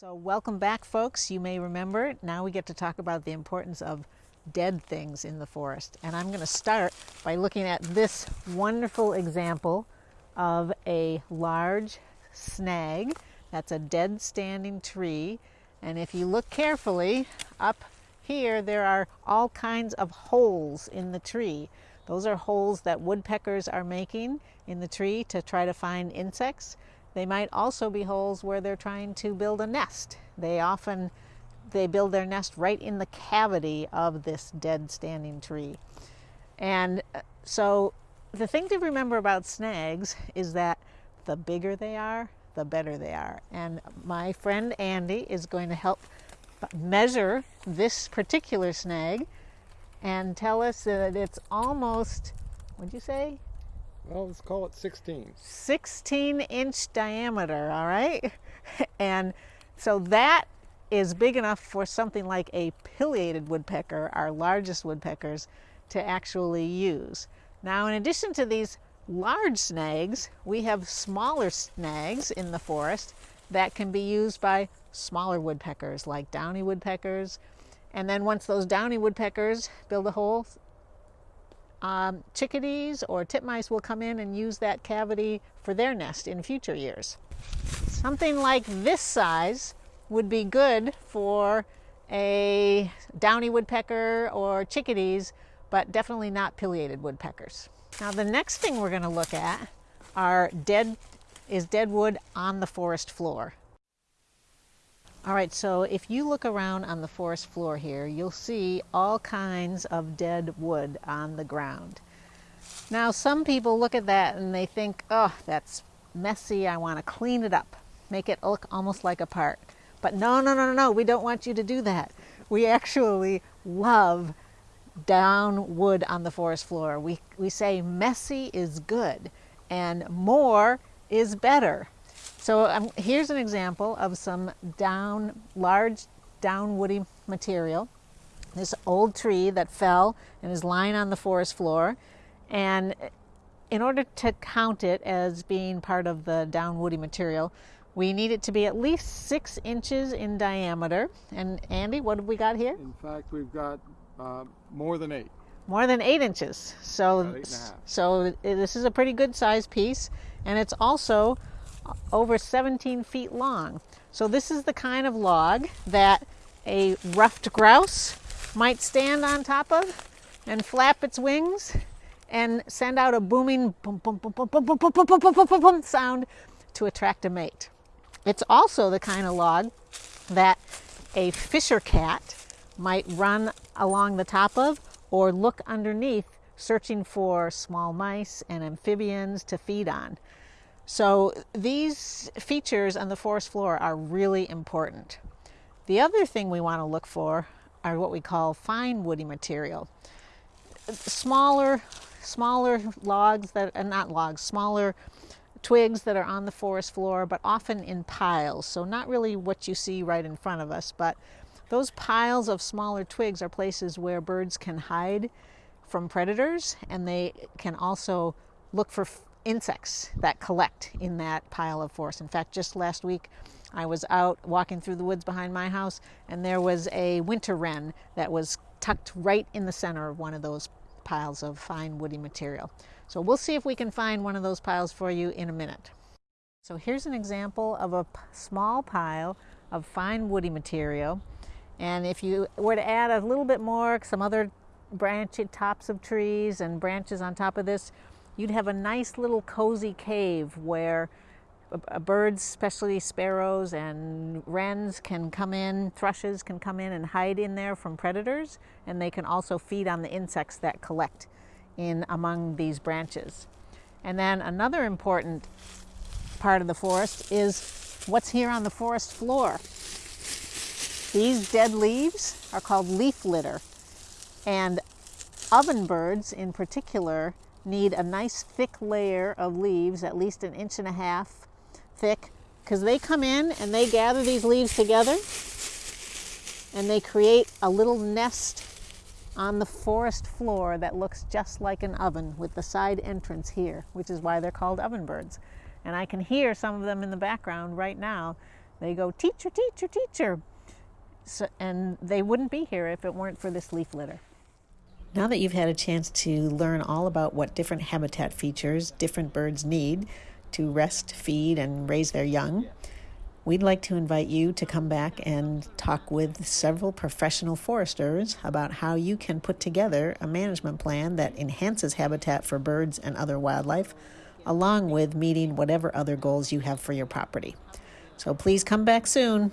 So welcome back folks. You may remember now we get to talk about the importance of dead things in the forest. And I'm going to start by looking at this wonderful example of a large snag. That's a dead standing tree. And if you look carefully up here, there are all kinds of holes in the tree. Those are holes that woodpeckers are making in the tree to try to find insects. They might also be holes where they're trying to build a nest. They often they build their nest right in the cavity of this dead standing tree. And uh, so the thing to remember about snags is that the bigger they are, the better they are. And my friend Andy is going to help measure this particular snag and tell us that it's almost, what'd you say? Well, let's call it 16. 16 inch diameter, all right? And so that is big enough for something like a pileated woodpecker, our largest woodpeckers, to actually use. Now, in addition to these large snags, we have smaller snags in the forest that can be used by smaller woodpeckers like downy woodpeckers. And then once those downy woodpeckers build a hole, um, chickadees or titmice will come in and use that cavity for their nest in future years. Something like this size would be good for a downy woodpecker or chickadees, but definitely not pileated woodpeckers. Now the next thing we're going to look at are dead is dead wood on the forest floor. All right, so if you look around on the forest floor here, you'll see all kinds of dead wood on the ground. Now, some people look at that and they think, oh, that's messy, I want to clean it up, make it look almost like a park. But no, no, no, no, no, we don't want you to do that. We actually love down wood on the forest floor. We, we say messy is good and more is better. So um, here's an example of some down, large down woody material. This old tree that fell and is lying on the forest floor. And in order to count it as being part of the down woody material, we need it to be at least six inches in diameter. And Andy, what have we got here? In fact, we've got uh, more than eight. More than eight inches. So, eight so this is a pretty good size piece. And it's also over 17 feet long. So this is the kind of log that a ruffed grouse might stand on top of and flap its wings and send out a booming boom, boom, boom, boom, boom, boom, boom, boom, boom, boom, boom, boom sound to attract a mate. It's also the kind of log that a fisher cat might run along the top of or look underneath searching for small mice and amphibians to feed on. So these features on the forest floor are really important. The other thing we want to look for are what we call fine woody material. Smaller, smaller logs that are not logs, smaller twigs that are on the forest floor, but often in piles. So not really what you see right in front of us, but those piles of smaller twigs are places where birds can hide from predators and they can also look for insects that collect in that pile of forest. In fact, just last week I was out walking through the woods behind my house and there was a winter wren that was tucked right in the center of one of those piles of fine woody material. So we'll see if we can find one of those piles for you in a minute. So here's an example of a small pile of fine woody material. And if you were to add a little bit more, some other branchy tops of trees and branches on top of this, you'd have a nice little cozy cave where birds, especially sparrows and wrens can come in, thrushes can come in and hide in there from predators, and they can also feed on the insects that collect in among these branches. And then another important part of the forest is what's here on the forest floor. These dead leaves are called leaf litter, and ovenbirds in particular need a nice thick layer of leaves, at least an inch and a half thick, because they come in and they gather these leaves together and they create a little nest on the forest floor that looks just like an oven with the side entrance here, which is why they're called ovenbirds. And I can hear some of them in the background right now they go, teacher, teacher, teacher. So, and they wouldn't be here if it weren't for this leaf litter. Now that you've had a chance to learn all about what different habitat features different birds need to rest, feed, and raise their young, we'd like to invite you to come back and talk with several professional foresters about how you can put together a management plan that enhances habitat for birds and other wildlife, along with meeting whatever other goals you have for your property. So please come back soon.